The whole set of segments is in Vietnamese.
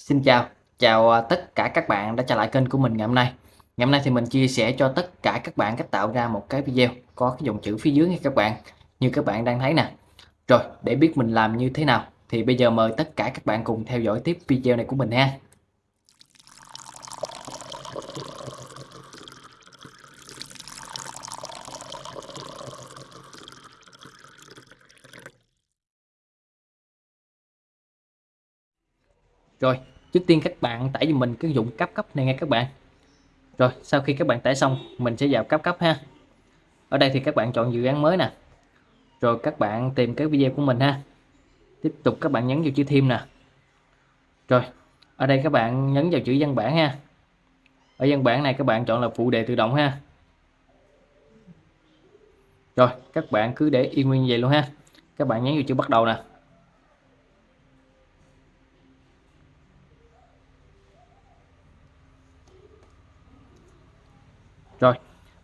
Xin chào, chào à, tất cả các bạn đã trở lại kênh của mình ngày hôm nay. Ngày hôm nay thì mình chia sẻ cho tất cả các bạn cách tạo ra một cái video có cái dòng chữ phía dưới nha các bạn, như các bạn đang thấy nè. Rồi, để biết mình làm như thế nào thì bây giờ mời tất cả các bạn cùng theo dõi tiếp video này của mình ha. Rồi, trước tiên các bạn tải cho mình cái dụng cấp cấp này nghe các bạn. Rồi, sau khi các bạn tải xong, mình sẽ vào cấp cấp ha. Ở đây thì các bạn chọn dự án mới nè. Rồi các bạn tìm cái video của mình ha. Tiếp tục các bạn nhấn vào chữ thêm nè. Rồi, ở đây các bạn nhấn vào chữ văn bản ha. Ở văn bản này các bạn chọn là phụ đề tự động ha. Rồi, các bạn cứ để yên nguyên vậy luôn ha. Các bạn nhấn vào chữ bắt đầu nè. Rồi,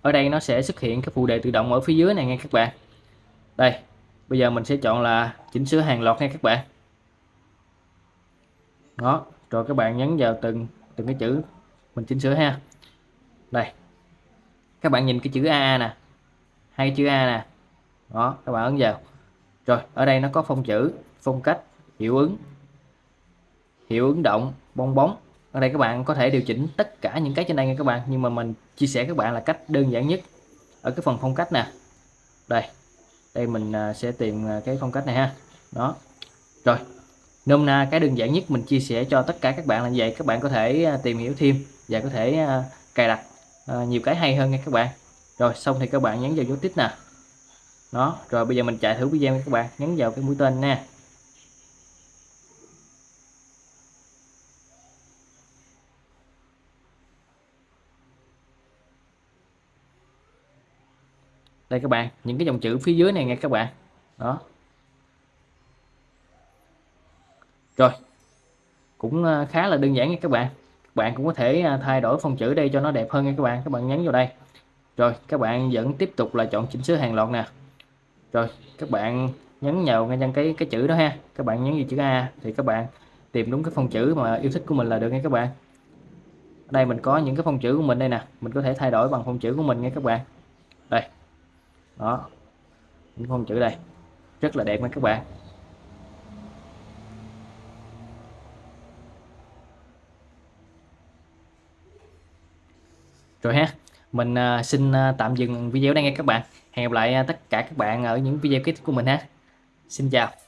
ở đây nó sẽ xuất hiện cái phụ đề tự động ở phía dưới này nha các bạn. Đây, bây giờ mình sẽ chọn là chỉnh sửa hàng loạt nha các bạn. Đó, rồi các bạn nhấn vào từng từng cái chữ mình chỉnh sửa ha. Đây. Các bạn nhìn cái chữ A nè. Hai chữ A nè. Đó, các bạn ấn vào. Rồi, ở đây nó có phông chữ, phong cách, hiệu ứng, hiệu ứng động, bong bóng ở đây các bạn có thể điều chỉnh tất cả những cái trên đây nha các bạn. Nhưng mà mình chia sẻ các bạn là cách đơn giản nhất. Ở cái phần phong cách nè. Đây. Đây mình à, sẽ tìm à, cái phong cách này ha. Đó. Rồi. Nôm na cái đơn giản nhất mình chia sẻ cho tất cả các bạn là vậy. Các bạn có thể à, tìm hiểu thêm và có thể cài đặt nhiều cái hay hơn nha các bạn. Rồi, xong thì các bạn nhấn vào dấu tích nè. Đó. Rồi bây giờ mình chạy thử video nha các bạn. Nhấn vào cái mũi tên nha đây các bạn. Những cái dòng chữ phía dưới này nghe các bạn. Đó. Rồi. Cũng ờ, khá là đơn giản nha các bạn. Các bạn cũng có thể ờ, thay đổi phông chữ đây cho nó đẹp hơn nha các bạn. Các bạn nhấn vào đây. Rồi, các bạn vẫn tiếp tục là chọn chỉnh sửa hàng loạt nè. Rồi, các bạn nhấn vào ngay cái cái chữ đó ha. Các bạn nhấn vào chữ A thì các bạn tìm đúng cái phông chữ mà yêu thích của mình là được nha các bạn. Ở đây mình có những cái phông chữ của mình đây nè. Mình có thể thay đổi bằng phông chữ của mình nha các bạn đó. Những phông chữ đây. Rất là đẹp nha các bạn. Rồi ha, mình à, xin à, tạm dừng video đây nghe các bạn. Hẹn gặp lại à, tất cả các bạn ở những video tiếp của mình ha. Xin chào.